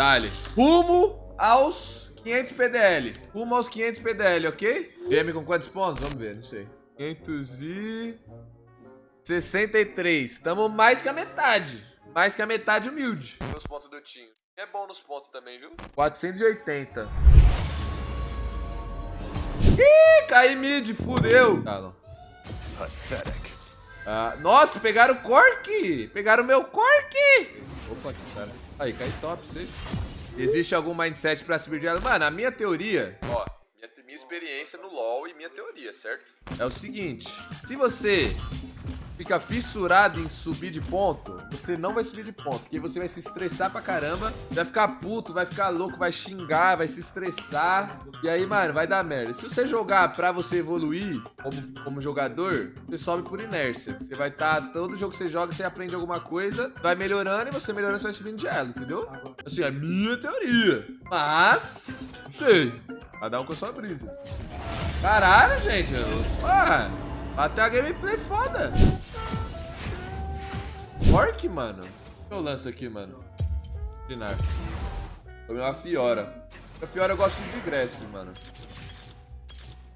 Dale. Rumo aos 500 PDL. Rumo aos 500 PDL, ok? GM com quantos pontos? Vamos ver, não sei. 563. Estamos mais que a metade. Mais que a metade humilde. Os pontos do Tinho. É bom nos pontos também, viu? 480. Ih, caí mid, fudeu. Tá, não. Ah, nossa, pegaram o Cork. Pegaram o meu Cork. Opa, que cara. Aí, cai top, sei. Existe algum mindset pra subir de ela? Mano, a minha teoria... Ó, minha, minha experiência no LoL e minha teoria, certo? É o seguinte. Se você fica fissurado em subir de ponto, você não vai subir de ponto, porque você vai se estressar pra caramba, vai ficar puto, vai ficar louco, vai xingar, vai se estressar, e aí, mano, vai dar merda. Se você jogar pra você evoluir como, como jogador, você sobe por inércia. Você vai estar, tá, todo jogo que você joga, você aprende alguma coisa, vai melhorando, e você melhorando, você vai subindo de elo, entendeu? Assim, é minha teoria. Mas, não sei. Cada um com a sua brisa. Caralho, gente. Ah, até a gameplay foda. Orc, mano. eu lanço aqui, mano? Dinar. Tomei uma Fiora. A Fiora eu gosto de Grasp, mano.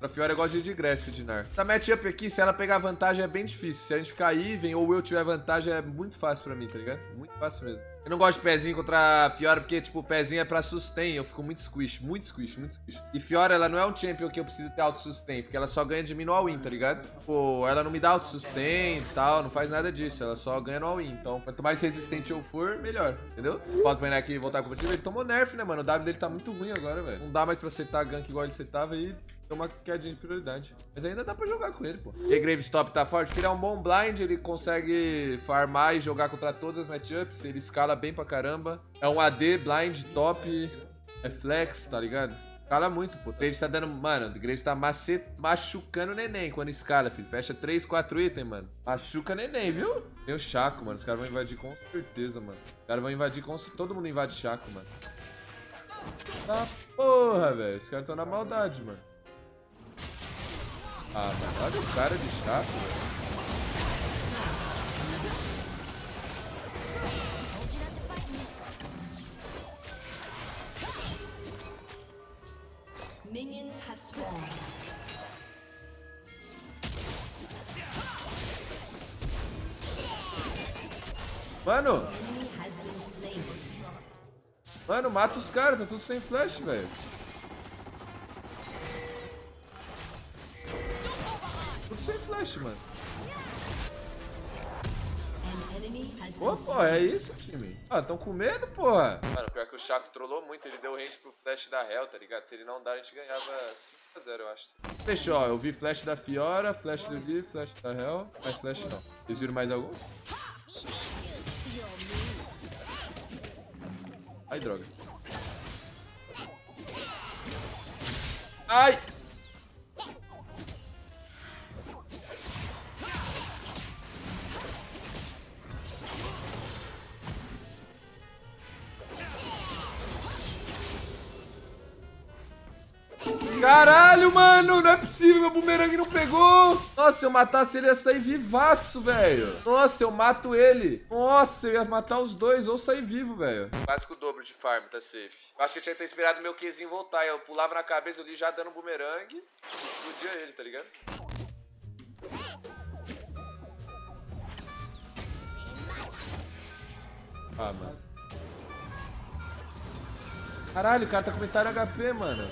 Pra Fiora eu gosto de Grasp, Dinar. Essa matchup aqui, se ela pegar vantagem, é bem difícil. Se a gente ficar even ou eu tiver vantagem, é muito fácil pra mim, tá ligado? Muito fácil mesmo. Eu não gosto de pezinho contra a Fiora, porque, tipo, o pezinho é pra sustain. Eu fico muito squish, muito squish, muito squish. E Fiora, ela não é um champion que eu preciso ter auto-sustain, porque ela só ganha de mim no all-in, tá ligado? Pô, ela não me dá auto-sustain e tal, não faz nada disso. Ela só ganha no all-in. Então, quanto mais resistente eu for, melhor, entendeu? Falta pra aqui voltar competitivo. Ele tomou nerf, né, mano? O W dele tá muito ruim agora, velho. Não dá mais pra setar gank igual ele setava e tem uma quedinha de prioridade. Mas ainda dá pra jogar com ele, pô. E Gravestop tá forte, porque ele é um bom blind, ele consegue farmar e jogar contra todas as matchups, ele escala bem pra caramba. É um AD, blind, top, é flex, tá ligado? Escala muito, pô. O Graves tá dando... Mano, o Graves tá macet... machucando o neném quando escala, filho. Fecha 3, 4 itens, mano. Machuca neném, viu? Tem o Chaco, mano. Os caras vão invadir com certeza, mano. Os caras vão invadir com... Todo mundo invade Chaco, mano. Tá porra, velho. Os caras tão na maldade, mano. Ah, mano, olha o cara de chato, velho. Minions have spawned. Mano! Mano, mata os caras, tá tudo sem flash, velho. Flash, mano. Pô, pô, é isso, time. Ah, tão com medo, porra. Mano, pior que o Chaco trollou muito. Ele deu range pro flash da Hell, tá ligado? Se ele não dar, a gente ganhava 5x0, eu acho. Fechou, ó. Eu vi flash da Fiora, flash do Vi, flash da Hell. Mas flash não. Vocês viram mais algum? Ai, droga. Ai! Caralho, mano, não é possível, meu bumerangue não pegou. Nossa, se eu matasse ele, ia sair vivaço, velho. Nossa, eu mato ele. Nossa, eu ia matar os dois ou sair vivo, velho. Quase que o dobro de farm, tá safe. Eu acho que eu tinha que ter esperado meu Qzinho voltar. Eu pulava na cabeça ali já dando um bumerangue. Explodia ele, tá ligado? Ah, mano. Caralho, o cara tá com metade HP, mano.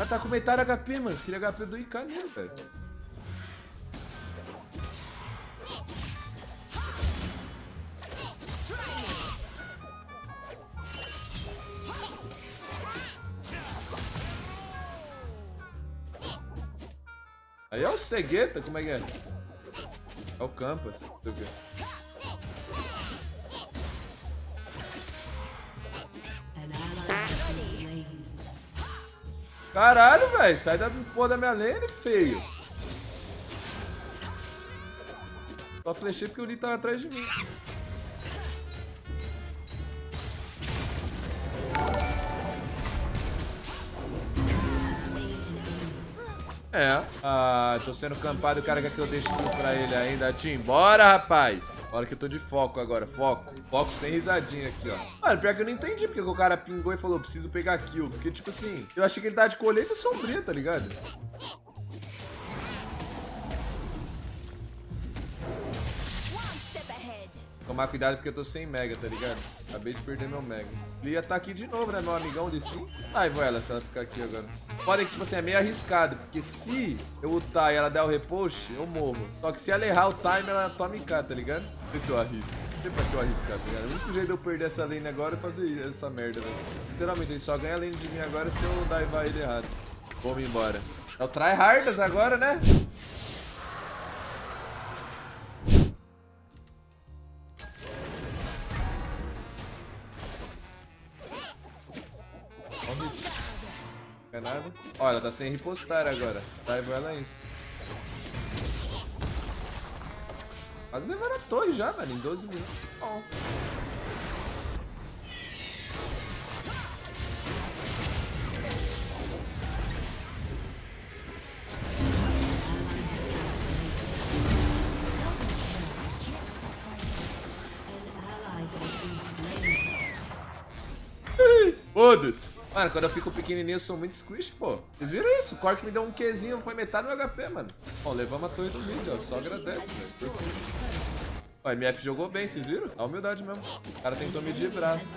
Ah, tá com metade HP, mano. Queria HP do IK mesmo, velho. Aí é o Cegueta, como é que é? É o Campus, não sei o. Caralho, velho. Sai da porra da minha lane, feio. Só flechei porque o Lee tava atrás de mim. É. Ah, tô sendo campado. O cara quer que eu deixe tudo pra ele ainda. Tim, bora, rapaz. Hora que eu tô de foco agora. Foco. Foco sem risadinha aqui, ó. Mano, pior que eu não entendi porque o cara pingou e falou, preciso pegar kill. Porque, tipo assim, eu achei que ele tá de colheita sombria, tá ligado? Tomar cuidado porque eu tô sem mega, tá ligado? Acabei de perder meu mega. Ele ia tá aqui de novo, né? Meu amigão de sim. Ai, vou ela se ela ficar aqui agora. Pode que, tipo assim, é meio arriscado. Porque se eu ultar e ela der o repost, eu morro. Só que se ela errar o time, ela toma em cá, tá ligado? Sei se eu arrisco. Não sei pra que eu arriscar, tá ligado? O único jeito de eu perder essa lane agora é fazer essa merda, velho. Literalmente, ele só ganha a lane de mim agora se eu daivar ele errado. Vamos embora. É o tryhardas agora, né? Nada. Olha, tá sem repostar agora. Saiba ela isso. Quase levaram a torre já, mano, em 12 minutos. Bom. Foda-se. Mano, quando eu fico pequenininho, eu sou muito squish, pô. Vocês viram isso? O Cork me deu um Qzinho, foi metade do HP, mano. Bom, levamos a torre do mid, ó. Só agradece, velho. Ó, MF jogou bem, vocês viram? A humildade mesmo. O cara tentou de braço.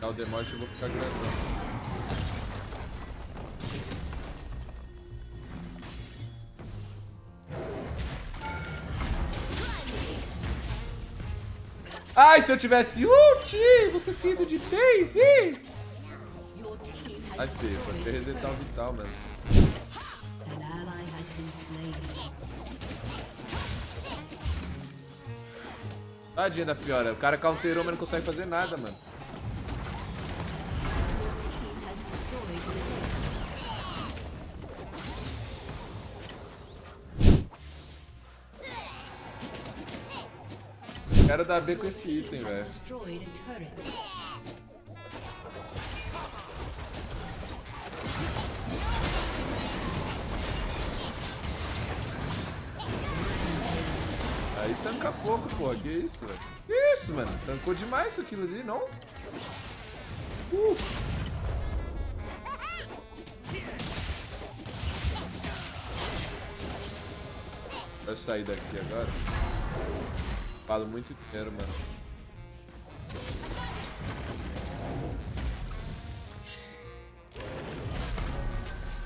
Dá o demorte eu vou ficar grandão. Ai, se eu tivesse ult, você tinha ido de Daisy. Ai, feio, só queria resetar o vital, mano. Tadinha da Fiora, o cara counterou, mas não consegue fazer nada, mano. Quero dar B com esse item, velho. Aí tanca pouco, pô. Que isso, velho? Que isso, mano? Tancou demais aquilo ali, não? Uh. Vai sair daqui agora. Falo muito dinheiro, mano.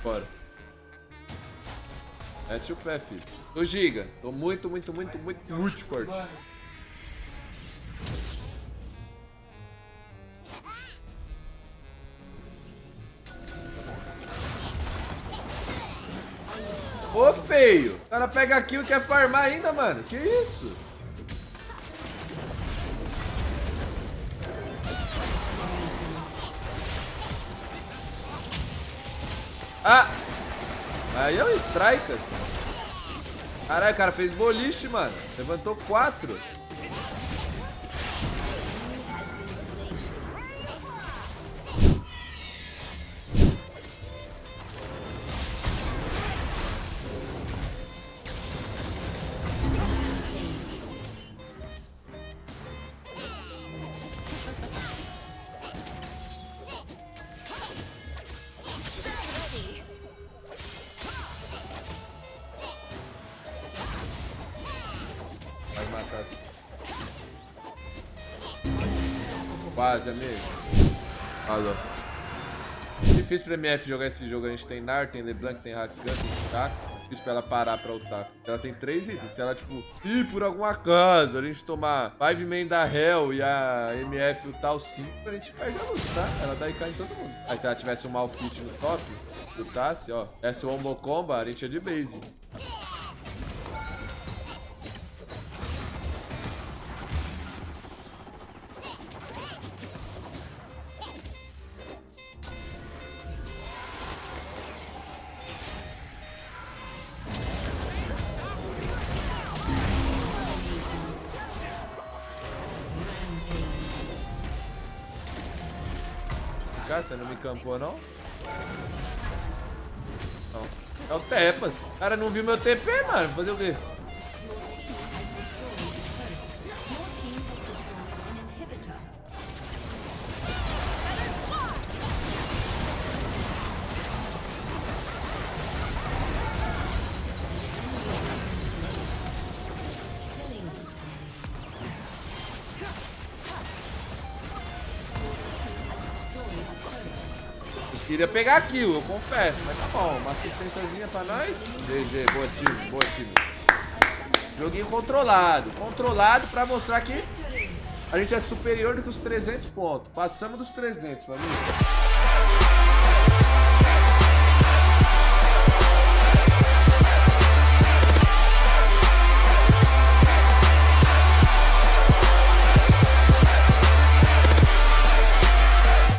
Bora. Mete o pé, filho. Tô giga. Tô muito, muito, muito, muito, muito forte. Ô, feio. O cara pega aqui e quer farmar ainda, mano. Que isso? Ah! Aí é o Strikers. Caralho, o cara fez boliche, mano. Levantou quatro. Quase, amigo. Alô. Difícil pra MF jogar esse jogo. A gente tem Nar, tem LeBlanc, tem Rakan, tem Chaco. Difícil pra ela parar pra ultar. Ela tem três itens. Se ela, tipo, ir por algum acaso, a gente tomar 5 main da Hell e a MF ultar o 5, a gente perde a luta, tá? Ela dá IK em todo mundo. Aí se ela tivesse um Malfit no top, lutasse, ó. Essa Wombo Combo, a gente é de base. cá? Você não me campou, não? Não. É o Tepas. O cara não viu meu TP, mano. Fazer o quê? Queria pegar aquilo, eu confesso, mas tá bom. Uma assistênciazinha pra nós. GG, boa time, boa time. Joguinho controlado. Controlado pra mostrar que a gente é superior do que os 300 pontos. Passamos dos 300, família.